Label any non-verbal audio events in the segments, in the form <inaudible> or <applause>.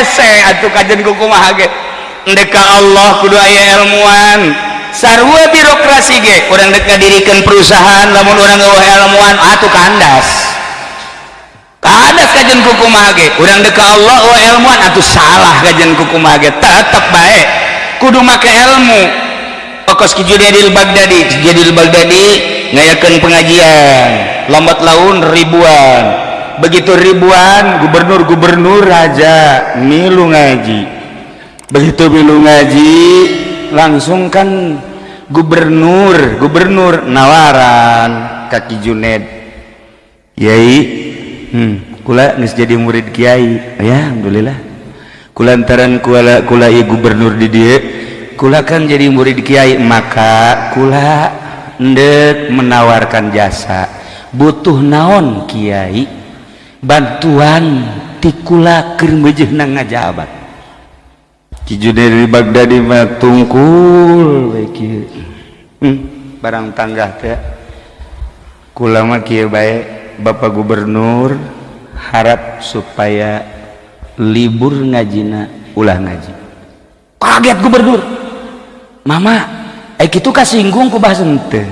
hese atuh kajen ku kumaha ge deka Allah kudu aya ilmuwan sarua birokrasi ge urang deka dirikeun perusahaan lamun urang gawe ilmuwan atuh ah, kandas. Kandas kajen ku kumaha ge urang deka Allah wa ilmuwan atuh ah, salah kajen ku kumaha ge tetep bae kudu make ilmu. Okos ki Judil Bagdadi Judil Bagdadi ngayakeun pengajian. Lambat laun ribuan. Begitu ribuan gubernur-gubernur raja milu ngaji. Begitu milu ngaji langsung kan gubernur gubernur nawaran kaki Juned Yai hmm, kula geus jadi murid kiai. Ya alhamdulillah. Kulantaran kula kula ieu gubernur di dieu kula kan jadi murid kiai maka kula ndek menawarkan jasa. Butuh naon kiai bantuan tikula kermejehna ngajabat. Ciju dari Baghdadi mah tungkul baik hmm, barang tanggah teh. Kula mah kieu bae Bapak Gubernur harap supaya libur ngajina ulah ngaji. Kaget gubernur. Mama Aik kitu kasinggung ku bahas ente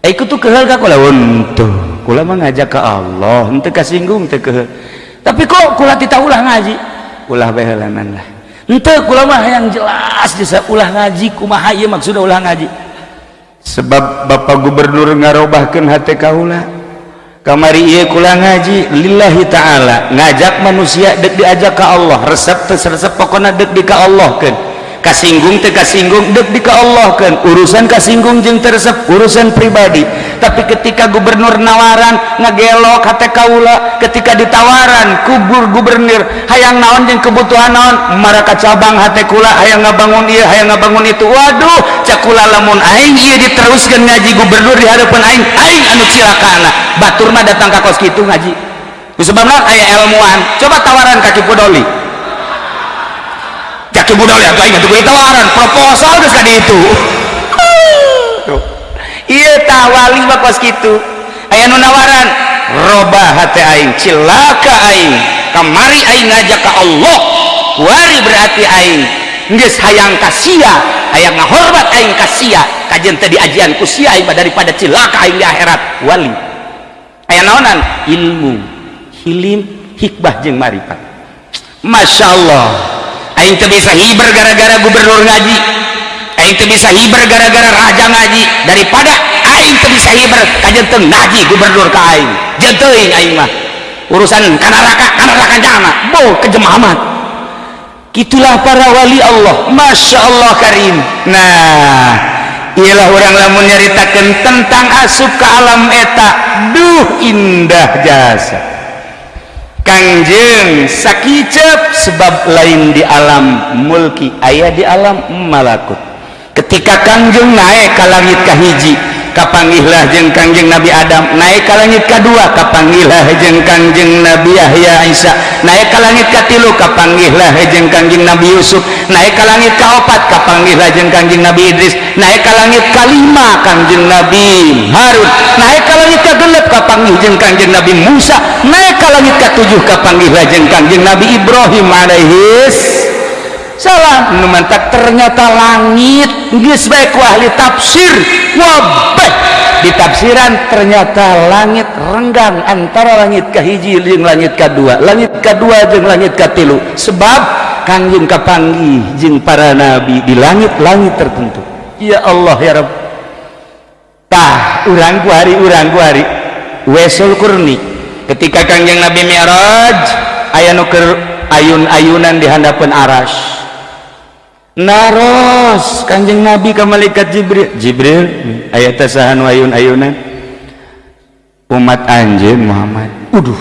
Aik kitu kehel ka kula untung kula mah ngajak ka Allah henteu kasinggung teu ke tapi kok kula tita ulah ngaji? Ulah behelanan lah. Ente kula mah yang jelas bisa ulah ngaji kumaha ieu maksudna ulah ngaji? Sebab Bapak Gubernur ngarobahkeun hate kaula kamari ieu kula ngaji lillahi taala ngajak manusia dek diajak ka Allah resep teh resep pokona dek di ka Allah keun kasinggung teh kasinggung dek di Allah keun urusan kasinggung jeung teresep urusan pribadi. Tapi ketika gubernur nawaran ngagelok hati kaula ketika ditawaran kubur gubernur hayang naon jeung kebutuhan naon? Maraka cabang hati kula hayang ngabangun ieu hayang ngabangun itu. Waduh cakula lamun aing ieu diteruskeun ngaji gubernur di hadapan aing aing anu cilakana batur mah datang ka kos kitu ngaji. Sebabna aya ilmuwan coba tawaran kaki podoli cubudal ya tuh ingat gue tawaran proposal geus ka ditu iya tawali mah pas kitu aya nu nawaran roba hati aing cilaka aing kamari aing ngajak ka Allah. Wari berarti aing geus hayang kasia hayang ngahormat aing kasia. Kajian teh diajian ku sia aing daripada cilaka aing di akhirat. Wali. Aya naonan ilmu hilim hikmah jeung marifat. Masya Allah. Aing teu bisa hiber gara-gara gubernur ngaji. Aing teu bisa hiber gara-gara raja ngaji. Daripada Aing teu bisa hiber kajenteng ngaji gubernur ka Aing. Jeunteung Aing mah. Urusan kanaraka kanaraka jana. Bo kejemahamat gitulah para wali Allah. Masya Allah Karim. Nah ialah orang lamun nyaritakan tentang asup ke alam eta. Duh indah jasa. Kangjeng sakicep sebab lain di alam mulki ayah di alam malakut. Ketika Kangjeng naik ka langit ka hiji kapanggihlah jeung Kangjeng Nabi Adam. Naik ka langit kedua kapanggihlah jeung Kangjeng Nabi Yahya Isa. Naik ka langit katilu kapanggihlah jeung Kangjeng Nabi Yusuf. Naik ka langit kaopat kapanggihlah jeung Kangjeng Nabi Idris. Naik ka langit kalima Kangjeng Nabi Harun. Naik ka langit ka kapanggih jeung Kangjeng Nabi Musa. Naik ke langit ketujuh kapanggihlah jeng kangjeng Nabi Ibrahim alaihis salah numantak ternyata langit geus ku ahli tafsir. Wabah! Di tafsiran ternyata langit renggang antara langit kahiji jeung langit kedua langit kedua jeung langit katilu sebab kangjeng kapanggih jeung para nabi di langit-langit tertentu. Ya Allah ya Rabb tah urang ku hari urang hari wesul kurni ketika Kangjeng Nabi Mi'raj aya nuker ayun-ayunan di handapan aras naros Kanjeng Nabi ke malaikat Jibril. Jibril ayat tasahan ayun-ayunan. Umat anjir Muhammad. Uduh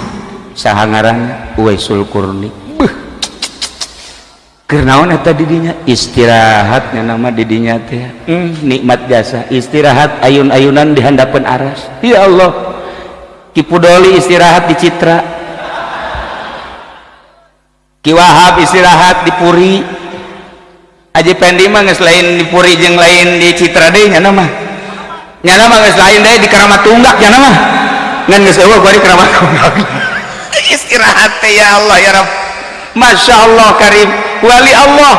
sahangaran uwaisul kurni. Beuh. Kernaon eta didinya? Istirahatnya nama didinya teh. Hmm, nikmat jasa. Istirahat ayun-ayunan di handapan aras. Ya Allah, kipudoli istirahat di citra kiwahab istirahat di puri Aji Pendi mah geus lain di Puri jeung lain di Citra deui nya mah. Nya mah geus lain deui di Keramat Tunggak nya mah. Ngan geus eueuh di Keramat Tunggak. <laughs> Istirahat teh ya Allah ya Rabb. Masya Allah Karim wali Allah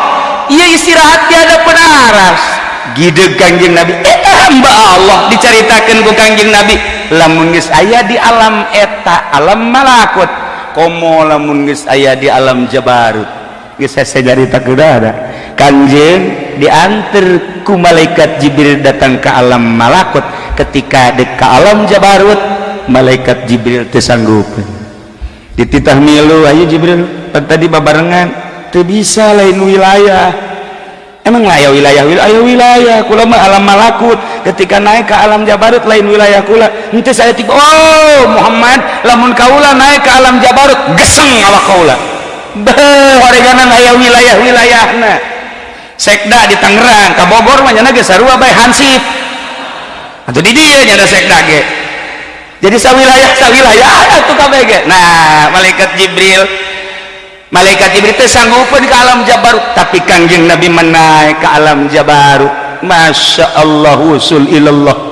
ia istirahat tiada penaras gide kanjeng Nabi eh hamba Allah diceritakan ku kanjeng Nabi lamunges aya di alam eta alam malakut. Komo lamunges aya di alam jabarut. Geus sajarita kuda kanjeng diantar ku malaikat Jibril datang ke alam malakut. Ketika dek ke alam jabarut malaikat Jibril tersanggup dititah milu ayo Jibril tadi babarengan teu bisa lain wilayah. Emang layak wilayah wilayah wilayah kulama alam malakut. Ketika naik ke alam jabarut lain wilayah kula nanti saya tiba oh Muhammad lamun kaula naik ke alam jabarut geseng awak kaula. Beuh horeganan aya wilayah wilayahna sekda di Tangerang ke Bogor mah nyana ge sarua bae hansip. Atau di dia nyana sekda ge. Jadi sawilayah sawilayah atuh kabeh ge. Nah malaikat Jibril malaikat Jibril teh sanggupeun ke alam Jabarut tapi kangjeng Nabi menaik ke alam Jabarut Masya Allah usul ilallah